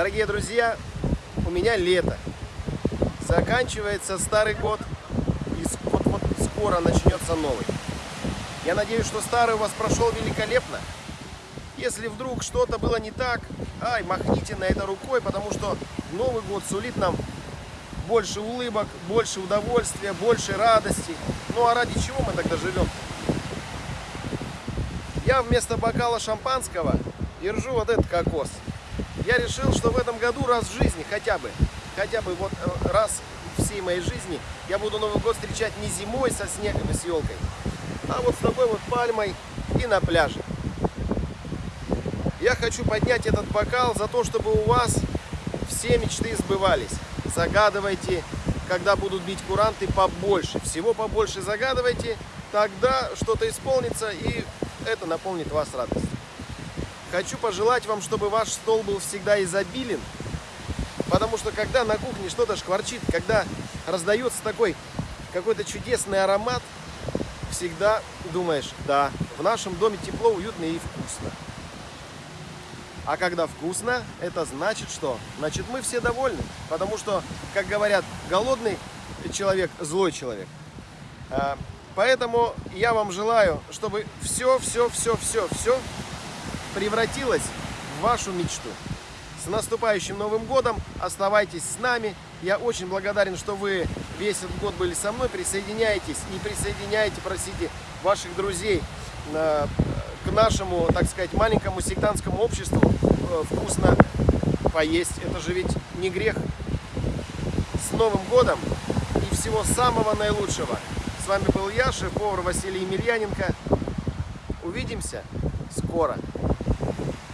Дорогие друзья, у меня лето. Заканчивается старый год, и вот-вот скоро начнется новый. Я надеюсь, что старый у вас прошел великолепно. Если вдруг что-то было не так, ай, махните на это рукой, потому что Новый год сулит нам больше улыбок, больше удовольствия, больше радости. Ну а ради чего мы тогда живем? Я вместо бокала шампанского держу вот этот кокос. Я решил, что в этом году раз в жизни хотя бы, хотя бы вот э, раз всей моей жизни я буду Новый год встречать не зимой со снегом и с елкой, а вот с такой вот пальмой и на пляже. Я хочу поднять этот бокал за то, чтобы у вас все мечты сбывались. Загадывайте, когда будут бить куранты, побольше. Всего побольше загадывайте, тогда что-то исполнится и это наполнит вас радостью. Хочу пожелать вам, чтобы ваш стол был всегда изобилен, потому что когда на кухне что-то шкварчит, когда раздается такой какой-то чудесный аромат, всегда думаешь, да, в нашем доме тепло, уютно и вкусно. А когда вкусно, это значит что? Значит мы все довольны, потому что, как говорят, голодный человек – злой человек. А, поэтому я вам желаю, чтобы все, все, все, все, все превратилось в вашу мечту. С наступающим Новым Годом! Оставайтесь с нами. Я очень благодарен, что вы весь этот год были со мной. Присоединяйтесь и присоединяйте, просите ваших друзей э, к нашему, так сказать, маленькому сектантскому обществу э, вкусно поесть. Это же ведь не грех. С Новым Годом и всего самого наилучшего. С вами был я, шеф-повар Василий Емельяненко. Увидимся скоро. you.